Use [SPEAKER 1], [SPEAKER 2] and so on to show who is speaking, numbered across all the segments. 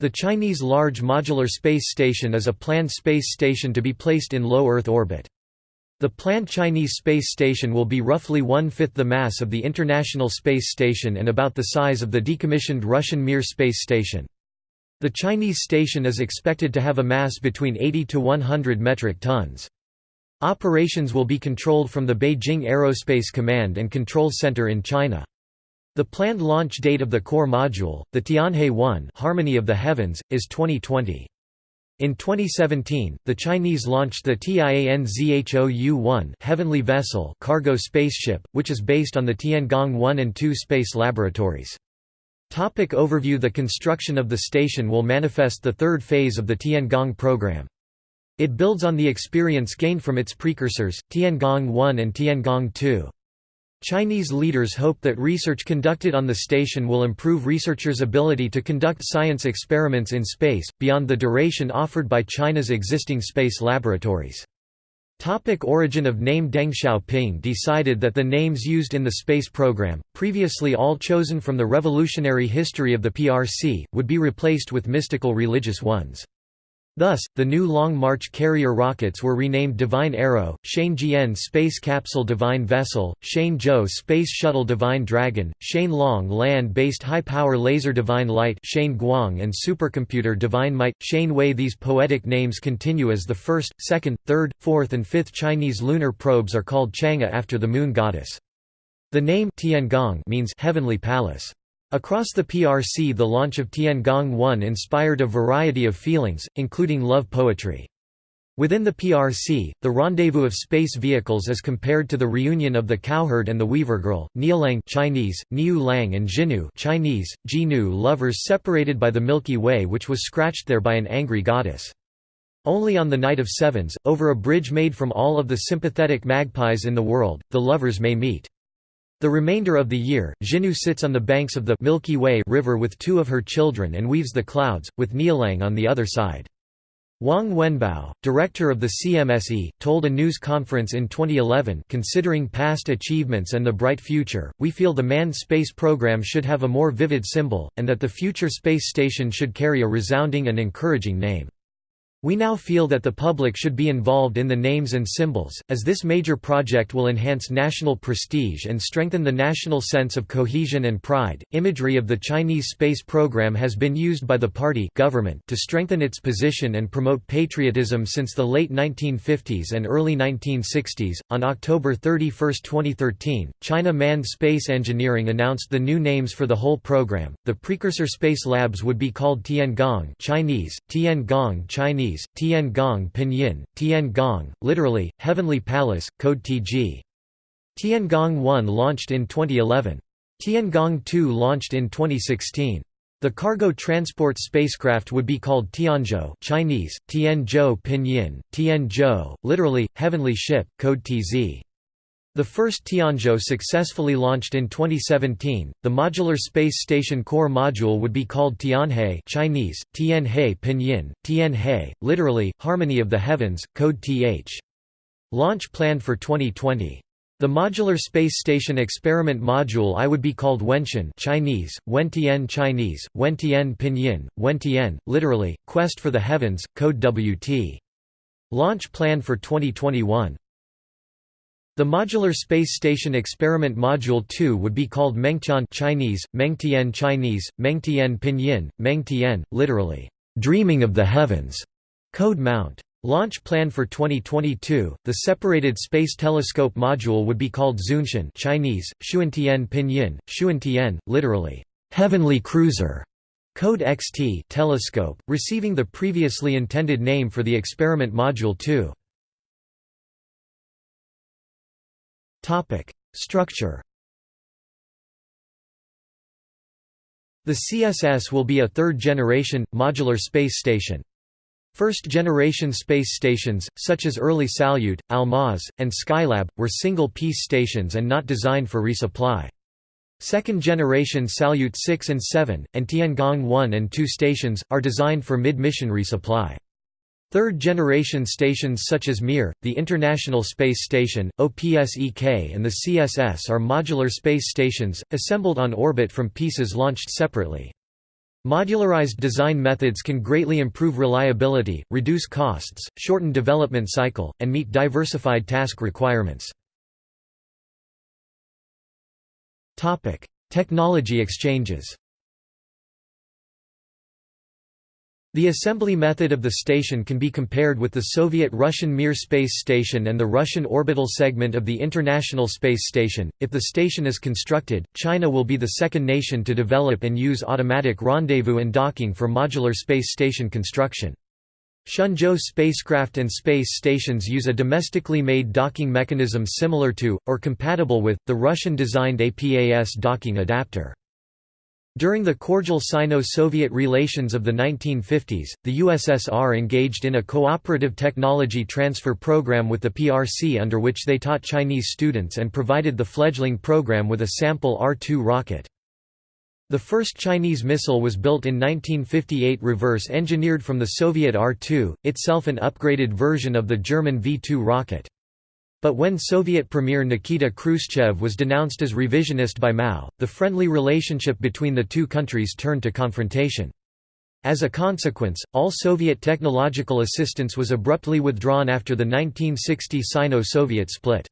[SPEAKER 1] The Chinese Large Modular Space Station is a planned space station to be placed in low Earth orbit. The planned Chinese space station will be roughly one-fifth the mass of the International Space Station and about the size of the decommissioned Russian Mir space station. The Chinese station is expected to have a mass between 80 to 100 metric tons. Operations will be controlled from the Beijing Aerospace Command and Control Center in China. The planned launch date of the core module, the Tianhe 1 Harmony of the Heavens, is 2020. In 2017, the Chinese launched the Tianzhou-1 Heavenly Vessel cargo spaceship, which is based on the Tiangong 1 and 2 space laboratories. Topic overview The construction of the station will manifest the third phase of the Tiangong program. It builds on the experience gained from its precursors, Tiangong 1 and Tiangong 2. Chinese leaders hope that research conducted on the station will improve researchers' ability to conduct science experiments in space, beyond the duration offered by China's existing space laboratories. Topic origin of name Deng Xiaoping decided that the names used in the space program, previously all chosen from the revolutionary history of the PRC, would be replaced with mystical religious ones. Thus, the new Long March carrier rockets were renamed Divine Arrow, Shane Space Capsule Divine Vessel, Shane Space Shuttle Divine Dragon, Shenlong Land-Based High-Power Laser Divine Light Shenguang and Supercomputer Divine Might, Shenwei These poetic names continue as the first, second, third, fourth and fifth Chinese lunar probes are called Chang'e after the moon goddess. The name Tiangong means heavenly palace. Across the PRC the launch of Tiangong 1 inspired a variety of feelings, including love poetry. Within the PRC, the rendezvous of space vehicles is compared to the reunion of the cowherd and the weaver girl, Niulang Chinese, Niu Lang and Zhinü Chinese, Zhinü lovers separated by the Milky Way which was scratched there by an angry goddess. Only on the night of sevens, over a bridge made from all of the sympathetic magpies in the world, the lovers may meet. The remainder of the year, Zhinü sits on the banks of the Milky Way river with two of her children and weaves the clouds, with Niulang on the other side. Wang Wenbao, director of the CMSE, told a news conference in 2011 considering past achievements and the bright future, we feel the manned space program should have a more vivid symbol, and that the future space station should carry a resounding and encouraging name. We now feel that the public should be involved in the names and symbols, as this major project will enhance national prestige and strengthen the national sense of cohesion and pride. Imagery of the Chinese space program has been used by the party government to strengthen its position and promote patriotism since the late 1950s and early 1960s. On October 31, 2013, China Manned Space Engineering announced the new names for the whole program. The precursor space labs would be called Tiangong Chinese, Tiangong Chinese Chinese, Tiangong Pinyin, Tian Gong, literally, Heavenly Palace, code TG. Tian Gong 1 launched in 2011. Tian Gong 2 launched in 2016. The cargo transport spacecraft would be called Tianzhou Chinese, Tianzhou Pinyin, Tianzhou, literally, Heavenly Ship, code TZ. The first Tianzhou successfully launched in 2017. The modular space station core module would be called Tianhe Chinese, Tianhe Pinyin, Tianhe, literally, Harmony of the Heavens, code TH. Launch planned for 2020. The modular space station experiment module I would be called Wentian Chinese, Wentian Chinese, Wentian Pinyin, Wentian, literally, Quest for the Heavens, code WT. Launch planned for 2021. The Modular Space Station Experiment Module 2 would be called Mengtian Chinese, Mengtian Chinese, Mengtian Pinyin, Mengtian, literally, "...dreaming of the heavens", code mount. Launch plan for 2022, the separated space telescope module would be called Xuntian Chinese, Xuntian Pinyin, Xuntian, literally, "...heavenly cruiser", code XT telescope, receiving the previously intended name for the experiment module 2. Topic: Structure. The CSS will be a third-generation, modular space station. First-generation space stations, such as early Salyut, Almaz, and Skylab, were single-piece stations and not designed for resupply. Second-generation Salyut 6 and 7, and Tiangong 1 and 2 stations, are designed for mid-mission resupply. Third-generation stations such as Mir, the International Space Station, OPSEK and the CSS are modular space stations, assembled on orbit from pieces launched separately. Modularized design methods can greatly improve reliability, reduce costs, shorten development cycle, and meet diversified task requirements. Technology exchanges The assembly method of the station can be compared with the Soviet-Russian Mir space station and the Russian orbital segment of the International Space Station. If the station is constructed, China will be the second nation to develop and use automatic rendezvous and docking for modular space station construction. Shenzhou spacecraft and space stations use a domestically made docking mechanism similar to, or compatible with, the Russian-designed APAS docking adapter. During the cordial Sino-Soviet relations of the 1950s, the USSR engaged in a cooperative technology transfer program with the PRC under which they taught Chinese students and provided the fledgling program with a sample R-2 rocket. The first Chinese missile was built in 1958 reverse-engineered from the Soviet R-2, itself an upgraded version of the German V-2 rocket. But when Soviet Premier Nikita Khrushchev was denounced as revisionist by Mao, the friendly relationship between the two countries turned to confrontation. As a consequence, all Soviet technological assistance was abruptly withdrawn after the 1960 Sino-Soviet split.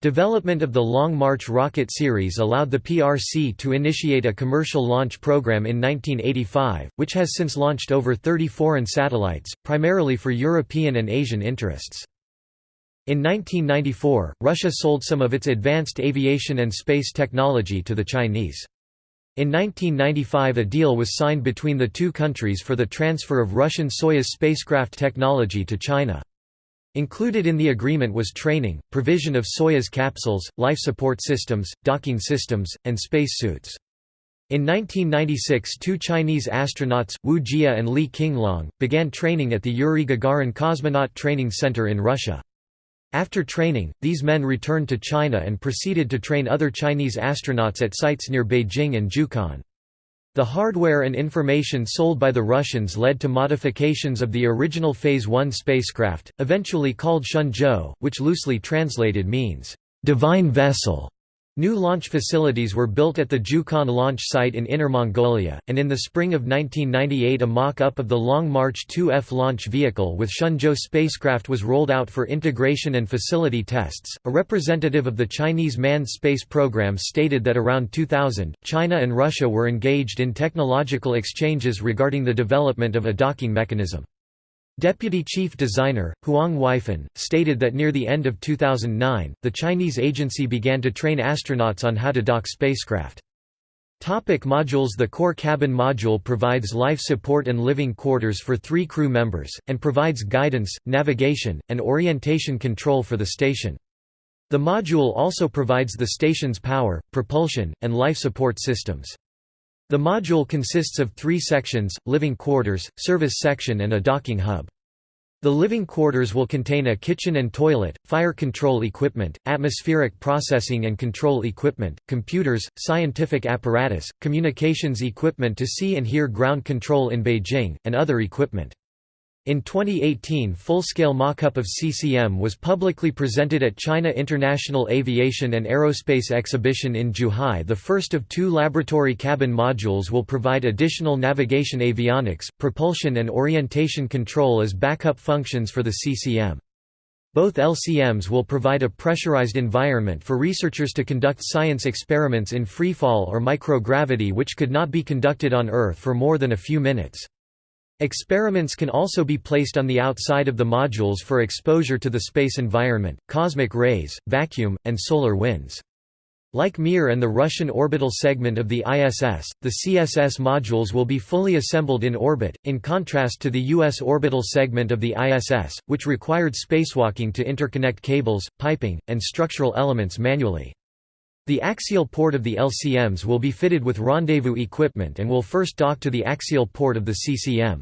[SPEAKER 1] Development of the Long March rocket series allowed the PRC to initiate a commercial launch program in 1985, which has since launched over 30 foreign satellites, primarily for European and Asian interests. In 1994, Russia sold some of its advanced aviation and space technology to the Chinese. In 1995 a deal was signed between the two countries for the transfer of Russian Soyuz spacecraft technology to China. Included in the agreement was training, provision of Soyuz capsules, life support systems, docking systems, and space suits. In 1996 two Chinese astronauts, Wu Jie and Li Qinglong, began training at the Yuri Gagarin Cosmonaut Training Center in Russia. After training, these men returned to China and proceeded to train other Chinese astronauts at sites near Beijing and Jiuquan. The hardware and information sold by the Russians led to modifications of the original Phase 1 spacecraft, eventually called Shenzhou, which loosely translated means, "...divine vessel". New launch facilities were built at the Jiuquan launch site in Inner Mongolia, and in the spring of 1998 a mock-up of the Long March 2F launch vehicle with Shenzhou spacecraft was rolled out for integration and facility tests. A representative of the Chinese manned space program stated that around 2000, China and Russia were engaged in technological exchanges regarding the development of a docking mechanism. Deputy Chief Designer, Huang Weifen, stated that near the end of 2009, the Chinese agency began to train astronauts on how to dock spacecraft. Topic modules The core cabin module provides life support and living quarters for three crew members, and provides guidance, navigation, and orientation control for the station. The module also provides the station's power, propulsion, and life support systems. The module consists of three sections, living quarters, service section and a docking hub. The living quarters will contain a kitchen and toilet, fire control equipment, atmospheric processing and control equipment, computers, scientific apparatus, communications equipment to see and hear ground control in Beijing, and other equipment. In 2018 full-scale mock-up of CCM was publicly presented at China International Aviation and Aerospace Exhibition in Zhuhai the first of two laboratory cabin modules will provide additional navigation avionics, propulsion and orientation control as backup functions for the CCM. Both LCMs will provide a pressurized environment for researchers to conduct science experiments in freefall or microgravity which could not be conducted on Earth for more than a few minutes. Experiments can also be placed on the outside of the modules for exposure to the space environment, cosmic rays, vacuum, and solar winds. Like Mir and the Russian orbital segment of the ISS, the CSS modules will be fully assembled in orbit, in contrast to the U.S. orbital segment of the ISS, which required spacewalking to interconnect cables, piping, and structural elements manually. The axial port of the LCMs will be fitted with rendezvous equipment and will first dock to the axial port of the CCM.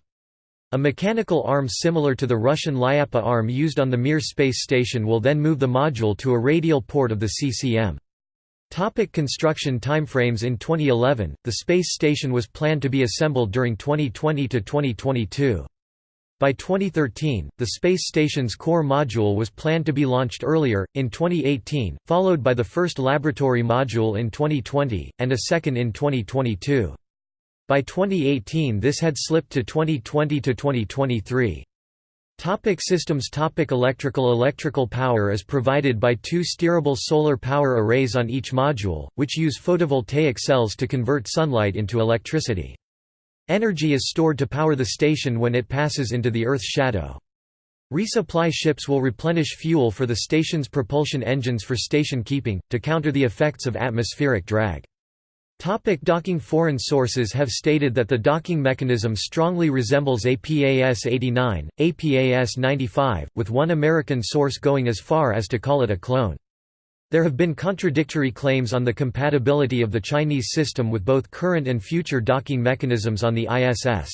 [SPEAKER 1] A mechanical arm similar to the Russian Lyappa arm used on the Mir space station will then move the module to a radial port of the CCM. Topic construction timeframes In 2011, the space station was planned to be assembled during 2020 to 2022. By 2013, the space station's core module was planned to be launched earlier, in 2018, followed by the first laboratory module in 2020, and a second in 2022. By 2018 this had slipped to 2020 to 2023. Topic systems Topic Electrical Electrical power is provided by two steerable solar power arrays on each module, which use photovoltaic cells to convert sunlight into electricity. Energy is stored to power the station when it passes into the Earth's shadow. Resupply ships will replenish fuel for the station's propulsion engines for station keeping, to counter the effects of atmospheric drag. Topic docking Foreign sources have stated that the docking mechanism strongly resembles APAS-89, APAS-95, with one American source going as far as to call it a clone. There have been contradictory claims on the compatibility of the Chinese system with both current and future docking mechanisms on the ISS.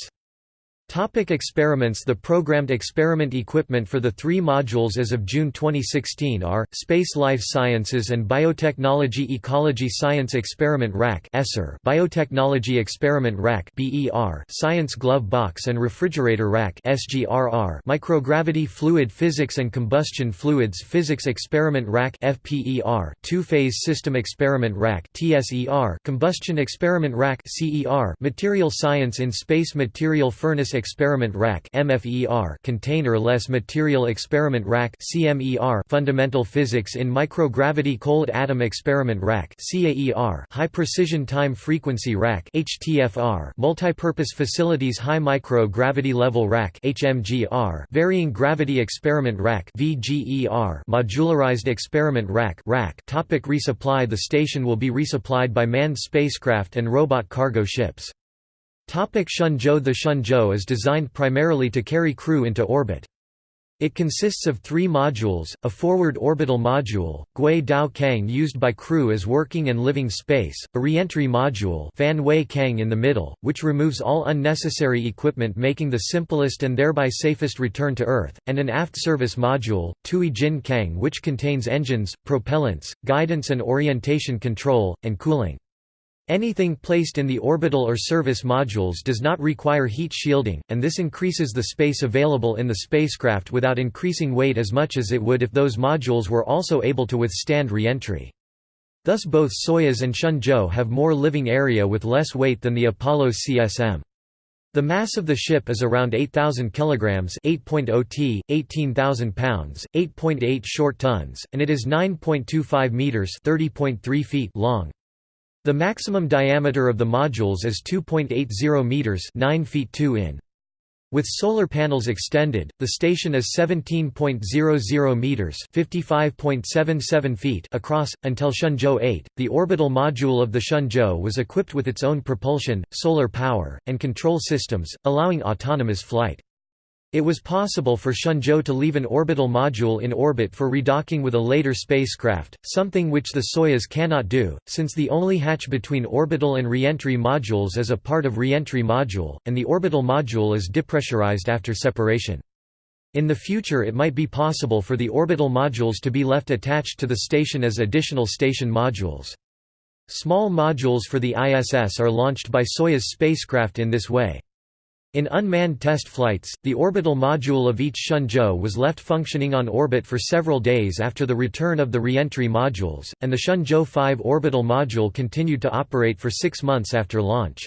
[SPEAKER 1] Topic experiments The programmed experiment equipment for the three modules as of June 2016 are, Space Life Sciences and Biotechnology Ecology Science Experiment Rack Biotechnology Experiment Rack Science Glove Box and Refrigerator Rack Microgravity Fluid Physics and Combustion Fluids Physics Experiment Rack Two-Phase System Experiment Rack Combustion Experiment Rack Material Science in Space Material Furnace Experiment Rack Container-less Material Experiment Rack Fundamental Physics in Microgravity Cold Atom Experiment Rack (CAER), High Precision Time Frequency Rack Multipurpose Facilities High Micro-Gravity Level Rack Varying Gravity Experiment Rack Modularized Experiment Rack (RAC). Topic resupply The station will be resupplied by manned spacecraft and robot cargo ships. Topic Shenzhou The Shenzhou is designed primarily to carry crew into orbit. It consists of three modules, a forward orbital module, Gui Dao Kang used by crew as working and living space, a re-entry module Fan Wei Kang in the middle, which removes all unnecessary equipment making the simplest and thereby safest return to Earth, and an aft service module, Tui Jin Kang which contains engines, propellants, guidance and orientation control, and cooling. Anything placed in the orbital or service modules does not require heat shielding, and this increases the space available in the spacecraft without increasing weight as much as it would if those modules were also able to withstand re-entry. Thus both Soyuz and Shenzhou have more living area with less weight than the Apollo CSM. The mass of the ship is around 8,000 kilograms, 8.0 t, 18,000 pounds, 8.8 short tons, and it is 9.25 meters, 30.3 feet long. The maximum diameter of the modules is 2.80 meters, 9 feet 2 in. With solar panels extended, the station is 17.00 meters (55.77 feet) across until Shenzhou 8. The orbital module of the Shenzhou was equipped with its own propulsion, solar power, and control systems, allowing autonomous flight. It was possible for Shenzhou to leave an orbital module in orbit for redocking with a later spacecraft, something which the Soyuz cannot do, since the only hatch between orbital and reentry modules is a part of reentry module, and the orbital module is depressurized after separation. In the future it might be possible for the orbital modules to be left attached to the station as additional station modules. Small modules for the ISS are launched by Soyuz spacecraft in this way. In unmanned test flights, the orbital module of each Shenzhou was left functioning on orbit for several days after the return of the re-entry modules, and the Shenzhou 5 orbital module continued to operate for six months after launch.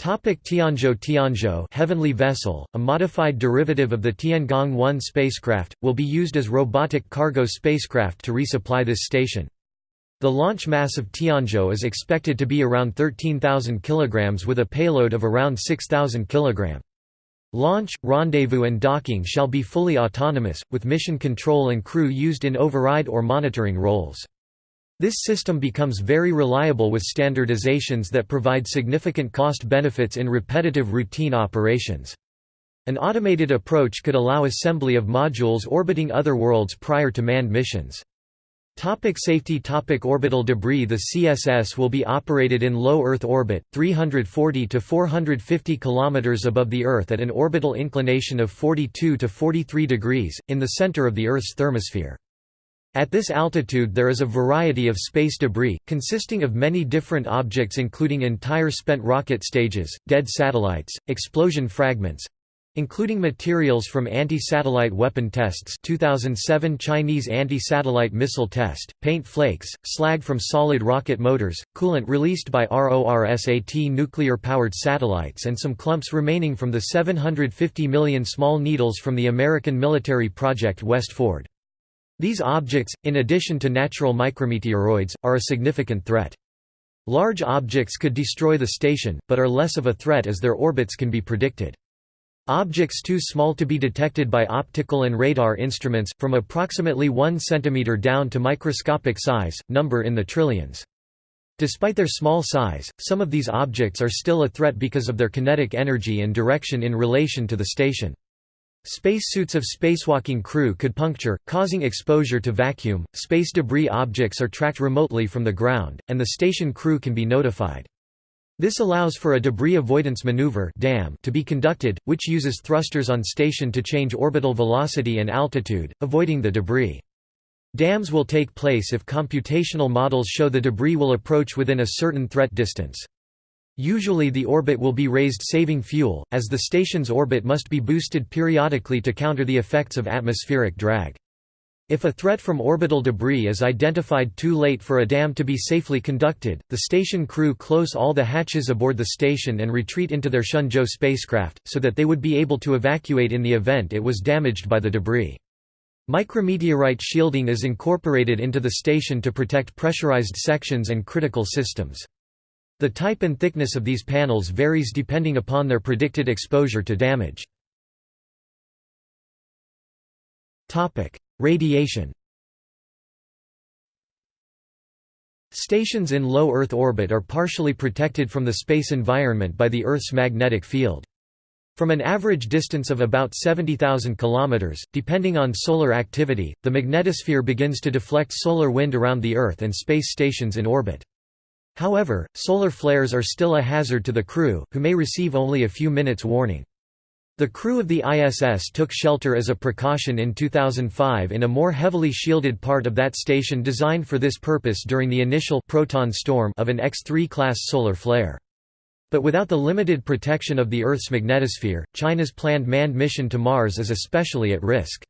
[SPEAKER 1] Topic Tianzhou Tianzhou Heavenly Vessel, a modified derivative of the Tiangong-1 spacecraft, will be used as robotic cargo spacecraft to resupply this station. The launch mass of Tianzhou is expected to be around 13,000 kg with a payload of around 6,000 kg. Launch, rendezvous and docking shall be fully autonomous, with mission control and crew used in override or monitoring roles. This system becomes very reliable with standardizations that provide significant cost benefits in repetitive routine operations. An automated approach could allow assembly of modules orbiting other worlds prior to manned missions. Topic safety Topic Orbital debris The CSS will be operated in low Earth orbit, 340 to 450 km above the Earth at an orbital inclination of 42 to 43 degrees, in the center of the Earth's thermosphere. At this altitude there is a variety of space debris, consisting of many different objects including entire spent rocket stages, dead satellites, explosion fragments, Including materials from anti-satellite weapon tests 2007 Chinese anti-satellite missile test, paint flakes, slag from solid rocket motors, coolant released by RORSAT nuclear-powered satellites and some clumps remaining from the 750 million small needles from the American military project West Ford. These objects, in addition to natural micrometeoroids, are a significant threat. Large objects could destroy the station, but are less of a threat as their orbits can be predicted. Objects too small to be detected by optical and radar instruments, from approximately 1 cm down to microscopic size, number in the trillions. Despite their small size, some of these objects are still a threat because of their kinetic energy and direction in relation to the station. Spacesuits of spacewalking crew could puncture, causing exposure to vacuum. Space debris objects are tracked remotely from the ground, and the station crew can be notified. This allows for a debris avoidance maneuver to be conducted, which uses thrusters on station to change orbital velocity and altitude, avoiding the debris. Dams will take place if computational models show the debris will approach within a certain threat distance. Usually the orbit will be raised saving fuel, as the station's orbit must be boosted periodically to counter the effects of atmospheric drag. If a threat from orbital debris is identified too late for a dam to be safely conducted, the station crew close all the hatches aboard the station and retreat into their Shenzhou spacecraft, so that they would be able to evacuate in the event it was damaged by the debris. Micrometeorite shielding is incorporated into the station to protect pressurized sections and critical systems. The type and thickness of these panels varies depending upon their predicted exposure to damage. Radiation Stations in low Earth orbit are partially protected from the space environment by the Earth's magnetic field. From an average distance of about 70,000 km, depending on solar activity, the magnetosphere begins to deflect solar wind around the Earth and space stations in orbit. However, solar flares are still a hazard to the crew, who may receive only a few minutes warning. The crew of the ISS took shelter as a precaution in 2005 in a more heavily shielded part of that station designed for this purpose during the initial proton storm of an X-3 class solar flare. But without the limited protection of the Earth's magnetosphere, China's planned manned mission to Mars is especially at risk.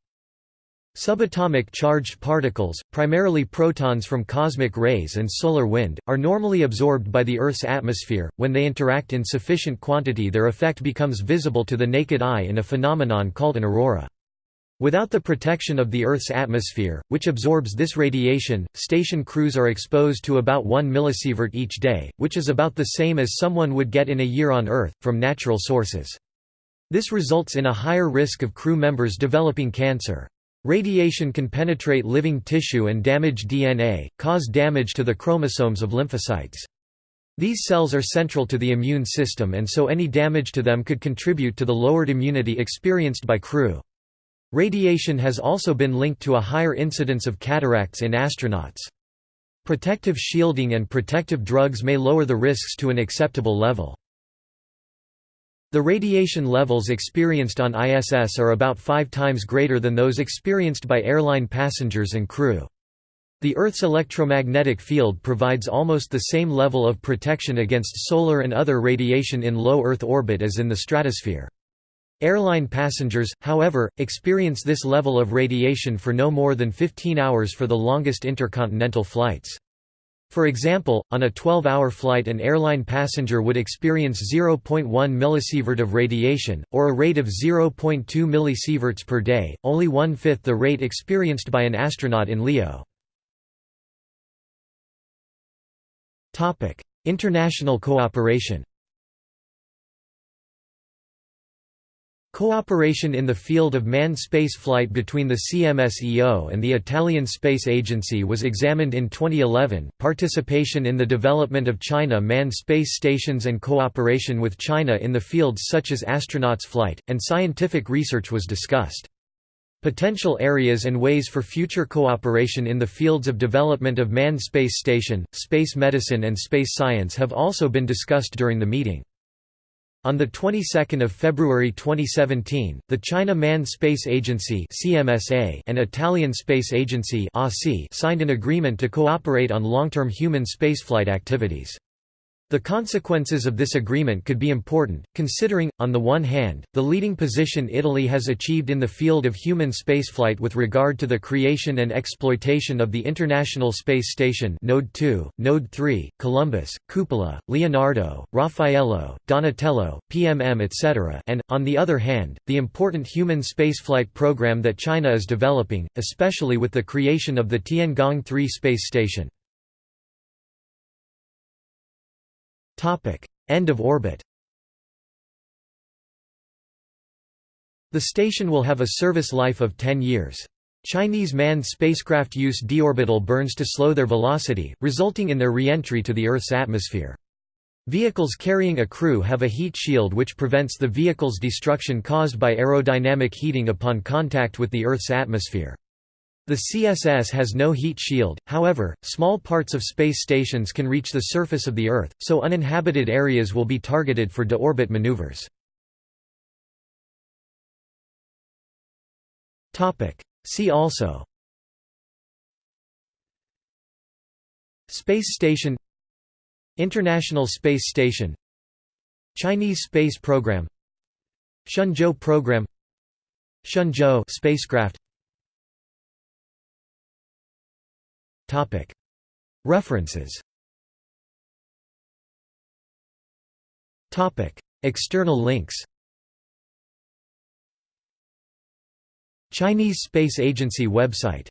[SPEAKER 1] Subatomic charged particles, primarily protons from cosmic rays and solar wind, are normally absorbed by the Earth's atmosphere. When they interact in sufficient quantity, their effect becomes visible to the naked eye in a phenomenon called an aurora. Without the protection of the Earth's atmosphere, which absorbs this radiation, station crews are exposed to about 1 millisievert each day, which is about the same as someone would get in a year on Earth, from natural sources. This results in a higher risk of crew members developing cancer. Radiation can penetrate living tissue and damage DNA, cause damage to the chromosomes of lymphocytes. These cells are central to the immune system and so any damage to them could contribute to the lowered immunity experienced by crew. Radiation has also been linked to a higher incidence of cataracts in astronauts. Protective shielding and protective drugs may lower the risks to an acceptable level. The radiation levels experienced on ISS are about five times greater than those experienced by airline passengers and crew. The Earth's electromagnetic field provides almost the same level of protection against solar and other radiation in low Earth orbit as in the stratosphere. Airline passengers, however, experience this level of radiation for no more than 15 hours for the longest intercontinental flights. For example, on a 12-hour flight an airline passenger would experience 0.1 millisievert of radiation, or a rate of 0.2 millisieverts per day, only one-fifth the rate experienced by an astronaut in LEO. International cooperation Cooperation in the field of manned spaceflight between the CMSEO and the Italian Space Agency was examined in 2011. Participation in the development of China manned space stations and cooperation with China in the fields such as astronauts flight, and scientific research was discussed. Potential areas and ways for future cooperation in the fields of development of manned space station, space medicine and space science have also been discussed during the meeting. On the 22nd of February 2017, the China Manned Space Agency (CMSA) and Italian Space Agency (ASI) signed an agreement to cooperate on long-term human spaceflight activities. The consequences of this agreement could be important, considering, on the one hand, the leading position Italy has achieved in the field of human spaceflight with regard to the creation and exploitation of the International Space Station Node 2, Node 3, Columbus, Cupola, Leonardo, Raffaello, Donatello, PMM etc. and, on the other hand, the important human spaceflight program that China is developing, especially with the creation of the Tiangong 3 space station. End of orbit The station will have a service life of 10 years. Chinese manned spacecraft use deorbital burns to slow their velocity, resulting in their re-entry to the Earth's atmosphere. Vehicles carrying a crew have a heat shield which prevents the vehicle's destruction caused by aerodynamic heating upon contact with the Earth's atmosphere. The CSS has no heat shield, however, small parts of space stations can reach the surface of the Earth, so uninhabited areas will be targeted for deorbit maneuvers. See also Space Station International Space Station Chinese Space Program Shenzhou Program Shenzhou spacecraft References. External links. Chinese Space Agency website